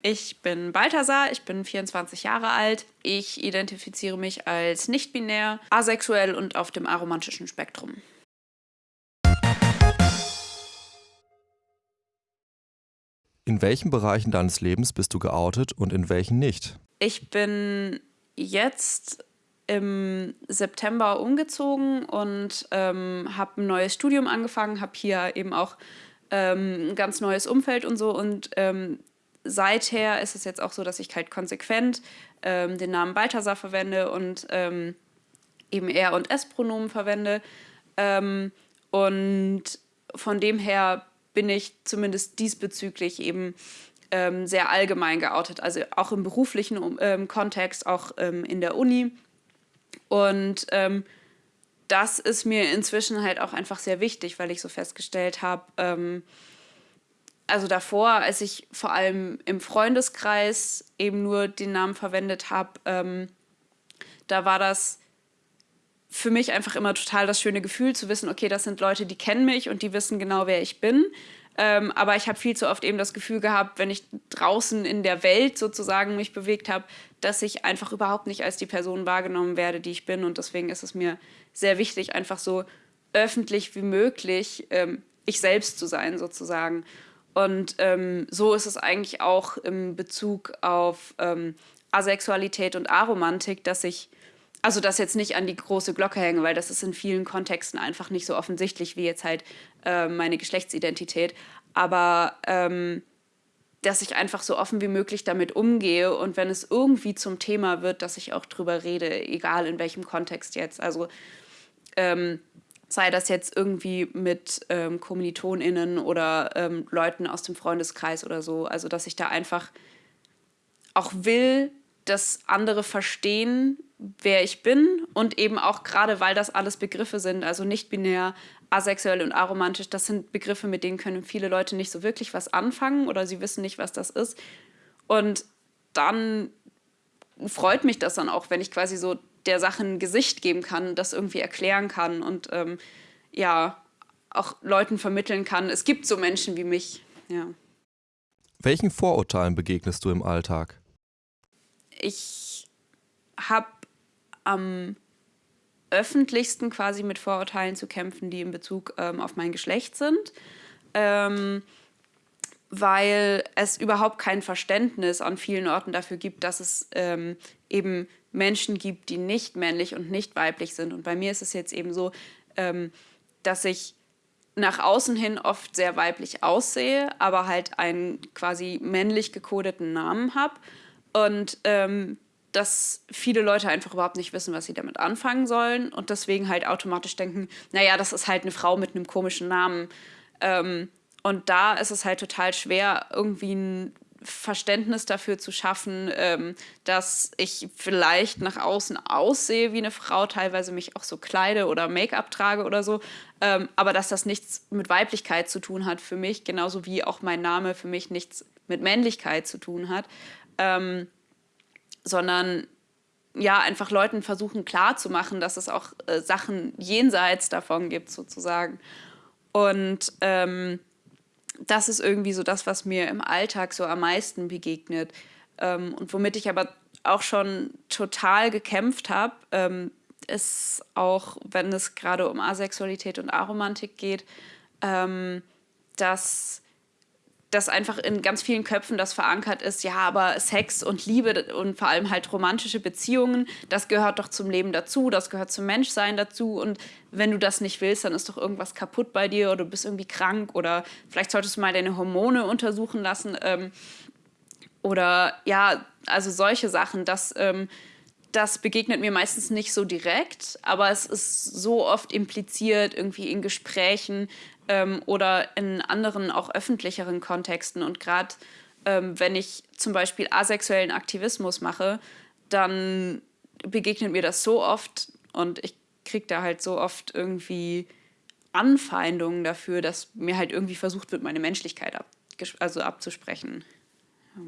Ich bin Balthasar, ich bin 24 Jahre alt. Ich identifiziere mich als nicht-binär, asexuell und auf dem aromantischen Spektrum. In welchen Bereichen deines Lebens bist du geoutet und in welchen nicht? Ich bin jetzt im September umgezogen und ähm, habe ein neues Studium angefangen, habe hier eben auch ähm, ein ganz neues Umfeld und so und ähm, seither ist es jetzt auch so, dass ich halt konsequent ähm, den Namen Balthasar verwende und ähm, eben Er- und S-Pronomen verwende. Ähm, und von dem her bin ich zumindest diesbezüglich eben ähm, sehr allgemein geoutet, also auch im beruflichen ähm, Kontext, auch ähm, in der Uni. Und das ist mir inzwischen halt auch einfach sehr wichtig, weil ich so festgestellt habe, also davor, als ich vor allem im Freundeskreis eben nur den Namen verwendet habe, ähm, da war das für mich einfach immer total das schöne Gefühl zu wissen, okay, das sind Leute, die kennen mich und die wissen genau, wer ich bin. Ähm, aber ich habe viel zu oft eben das Gefühl gehabt, wenn ich draußen in der Welt sozusagen mich bewegt habe, dass ich einfach überhaupt nicht als die Person wahrgenommen werde, die ich bin. Und deswegen ist es mir sehr wichtig, einfach so öffentlich wie möglich ähm, ich selbst zu sein sozusagen. Und ähm, so ist es eigentlich auch im Bezug auf ähm, Asexualität und Aromantik, dass ich, also das jetzt nicht an die große Glocke hänge, weil das ist in vielen Kontexten einfach nicht so offensichtlich wie jetzt halt äh, meine Geschlechtsidentität. Aber ähm, dass ich einfach so offen wie möglich damit umgehe und wenn es irgendwie zum Thema wird, dass ich auch drüber rede, egal in welchem Kontext jetzt. Also ähm, sei das jetzt irgendwie mit ähm, KommilitonInnen oder ähm, Leuten aus dem Freundeskreis oder so. Also, dass ich da einfach auch will, dass andere verstehen, wer ich bin und eben auch gerade, weil das alles Begriffe sind, also nicht binär, asexuell und aromantisch, das sind Begriffe, mit denen können viele Leute nicht so wirklich was anfangen oder sie wissen nicht, was das ist. Und dann freut mich das dann auch, wenn ich quasi so der Sache ein Gesicht geben kann, das irgendwie erklären kann und ähm, ja, auch Leuten vermitteln kann, es gibt so Menschen wie mich. Ja. Welchen Vorurteilen begegnest du im Alltag? Ich habe am öffentlichsten quasi mit Vorurteilen zu kämpfen, die in Bezug ähm, auf mein Geschlecht sind. Ähm, weil es überhaupt kein Verständnis an vielen Orten dafür gibt, dass es ähm, eben Menschen gibt, die nicht männlich und nicht weiblich sind. Und bei mir ist es jetzt eben so, ähm, dass ich nach außen hin oft sehr weiblich aussehe, aber halt einen quasi männlich gekodeten Namen habe. Und ähm, dass viele Leute einfach überhaupt nicht wissen, was sie damit anfangen sollen und deswegen halt automatisch denken, naja, das ist halt eine Frau mit einem komischen Namen. Ähm, und da ist es halt total schwer, irgendwie ein Verständnis dafür zu schaffen, ähm, dass ich vielleicht nach außen aussehe wie eine Frau, teilweise mich auch so kleide oder Make-up trage oder so, ähm, aber dass das nichts mit Weiblichkeit zu tun hat für mich, genauso wie auch mein Name für mich nichts mit Männlichkeit zu tun hat, ähm, sondern ja, einfach Leuten versuchen klarzumachen, dass es auch äh, Sachen jenseits davon gibt, sozusagen. Und ähm, das ist irgendwie so das, was mir im Alltag so am meisten begegnet. Ähm, und womit ich aber auch schon total gekämpft habe, ähm, ist auch, wenn es gerade um Asexualität und Aromantik geht, ähm, dass dass einfach in ganz vielen Köpfen das verankert ist, ja, aber Sex und Liebe und vor allem halt romantische Beziehungen, das gehört doch zum Leben dazu, das gehört zum Menschsein dazu. Und wenn du das nicht willst, dann ist doch irgendwas kaputt bei dir oder du bist irgendwie krank oder vielleicht solltest du mal deine Hormone untersuchen lassen ähm, oder ja, also solche Sachen, das, ähm, das begegnet mir meistens nicht so direkt, aber es ist so oft impliziert irgendwie in Gesprächen, ähm, oder in anderen, auch öffentlicheren Kontexten. Und gerade ähm, wenn ich zum Beispiel asexuellen Aktivismus mache, dann begegnet mir das so oft und ich kriege da halt so oft irgendwie Anfeindungen dafür, dass mir halt irgendwie versucht wird, meine Menschlichkeit ab, also abzusprechen. Ja.